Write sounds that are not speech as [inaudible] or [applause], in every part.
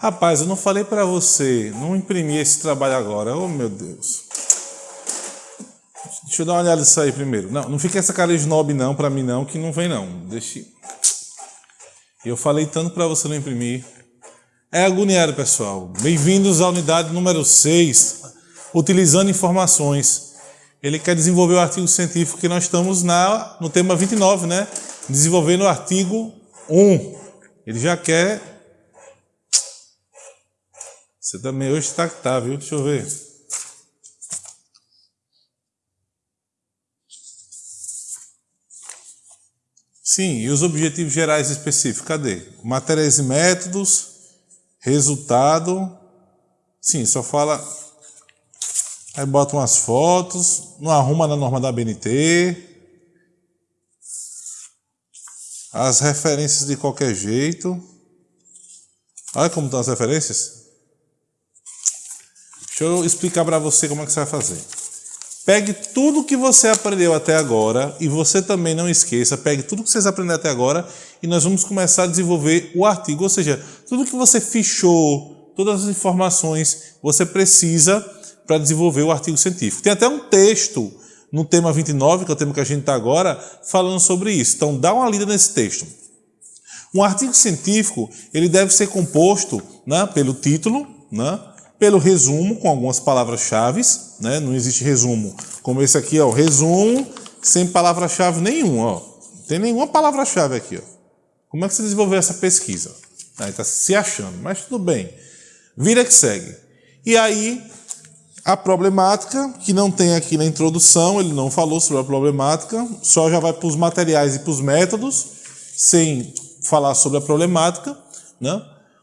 Rapaz, eu não falei para você não imprimir esse trabalho agora. Oh, meu Deus. Deixa eu dar uma olhada nisso aí primeiro. Não, não fica essa cara de snob não para mim não, que não vem não. Deixa. Eu falei tanto para você não imprimir. É agoniado, pessoal. Bem-vindos à unidade número 6, utilizando informações. Ele quer desenvolver o artigo científico que nós estamos na, no tema 29, né? Desenvolvendo o artigo 1. Ele já quer você também hoje está que tá, viu? Deixa eu ver. Sim, e os objetivos gerais específicos? Cadê? Matérias e métodos, resultado. Sim, só fala. Aí bota umas fotos, não arruma na norma da BNT. As referências de qualquer jeito. Olha como estão as referências. Deixa eu explicar para você como é que você vai fazer. Pegue tudo que você aprendeu até agora e você também não esqueça, pegue tudo que vocês aprenderam até agora e nós vamos começar a desenvolver o artigo, ou seja, tudo que você fichou, todas as informações você precisa para desenvolver o artigo científico. Tem até um texto no tema 29, que é o tema que a gente está agora, falando sobre isso. Então dá uma lida nesse texto. Um artigo científico ele deve ser composto né, pelo título, né, pelo resumo com algumas palavras-chave, né? não existe resumo como esse aqui, ó, resumo sem palavra-chave nenhuma, ó. não tem nenhuma palavra-chave aqui. Ó. Como é que você desenvolveu essa pesquisa? Aí está se achando, mas tudo bem. Vira que segue. E aí, a problemática, que não tem aqui na introdução, ele não falou sobre a problemática, só já vai para os materiais e para os métodos, sem falar sobre a problemática, né?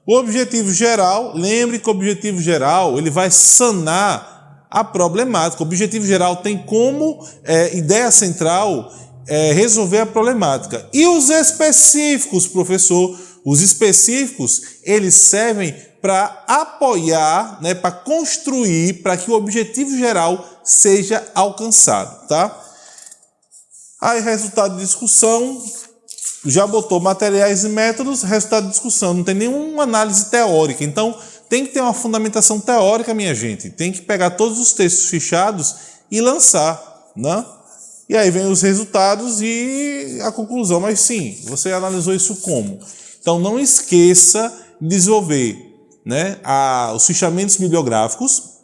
O objetivo geral, lembre que o objetivo geral ele vai sanar a problemática. O objetivo geral tem como é, ideia central é, resolver a problemática. E os específicos, professor, os específicos, eles servem para apoiar, né, para construir, para que o objetivo geral seja alcançado, tá? Aí, resultado de discussão, já botou materiais e métodos, resultado de discussão, não tem nenhuma análise teórica. Então, tem que ter uma fundamentação teórica, minha gente. Tem que pegar todos os textos fichados e lançar, né? E aí vem os resultados e a conclusão. Mas sim, você analisou isso como? Então, não esqueça de desenvolver né, a, os fichamentos bibliográficos,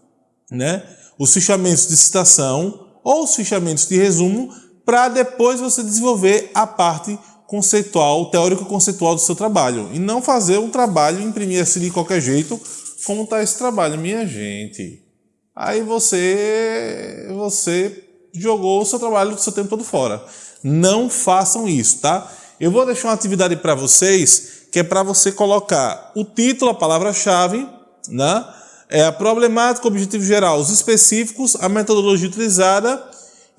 né, os fichamentos de citação ou os fichamentos de resumo, para depois você desenvolver a parte conceitual, teórico-conceitual do seu trabalho. E não fazer um trabalho, imprimir assim de qualquer jeito, como está esse trabalho, minha gente. Aí você, você jogou o seu trabalho, o seu tempo todo fora. Não façam isso, tá? Eu vou deixar uma atividade para vocês, que é para você colocar o título, a palavra-chave, né? É a problemática, o objetivo geral, os específicos, a metodologia utilizada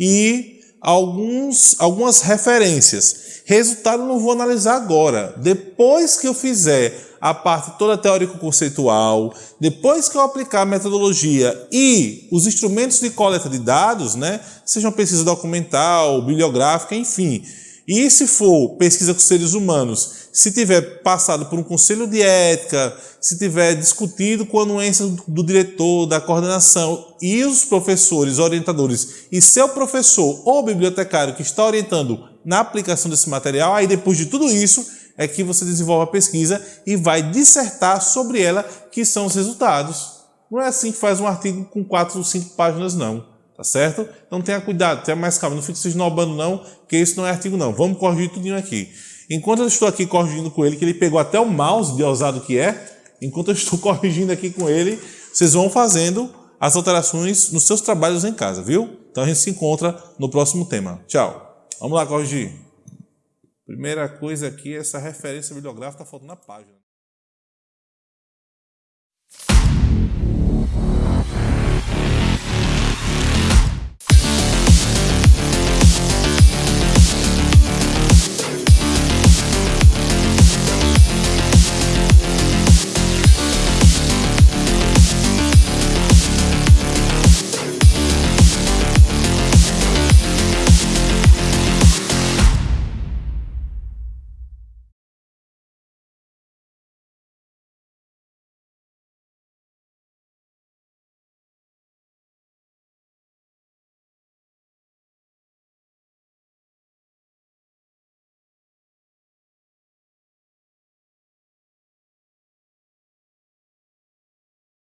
e alguns, algumas referências. Resultado não vou analisar agora. Depois que eu fizer a parte toda teórico-conceitual, depois que eu aplicar a metodologia e os instrumentos de coleta de dados, né, sejam pesquisa documental, bibliográfica, enfim, e se for pesquisa com seres humanos, se tiver passado por um conselho de ética, se tiver discutido com a anuência do diretor, da coordenação e os professores, orientadores, e seu professor ou bibliotecário que está orientando na aplicação desse material, aí depois de tudo isso é que você desenvolve a pesquisa e vai dissertar sobre ela, que são os resultados. Não é assim que faz um artigo com quatro ou cinco páginas, não. Tá certo? Então tenha cuidado, tenha mais calma, não fique se esnobando não, que isso não é artigo não. Vamos corrigir tudinho aqui. Enquanto eu estou aqui corrigindo com ele, que ele pegou até o mouse de ousado que é, enquanto eu estou [laughs] corrigindo aqui com ele, vocês vão fazendo as alterações nos seus trabalhos em casa, viu? Então a gente se encontra no próximo tema. Tchau! Vamos lá corrigir. Primeira coisa aqui, essa referência bibliográfica está faltando na página.